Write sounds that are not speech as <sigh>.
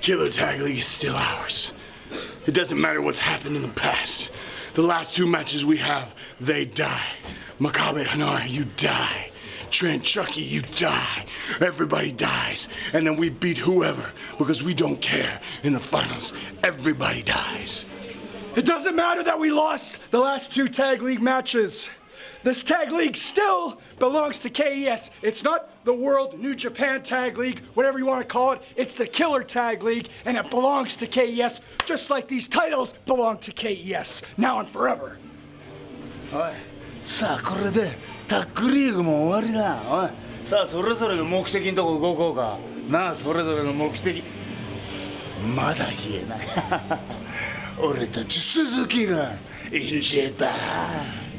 Killer Tag League is still ours. It doesn't matter what's happened in the past. The last two matches we have, they die. Makabe Hanare, you die. Trent Chucky, you die. Everybody dies. And then we beat whoever because we don't care. In the finals, everybody dies. It doesn't matter that we lost the last two tag league matches. This tag league still belongs to KES. It's not the World New Japan Tag League, whatever you want to call it. It's the Killer Tag League, and it belongs to KES, just like these titles belong to KES, now and forever. おいさあこれでタッグリーグも終わりだおいさあそれぞれの目的のとこ動こうかなあそれぞれの目的まだ言えない俺たち鈴木が一番 <laughs>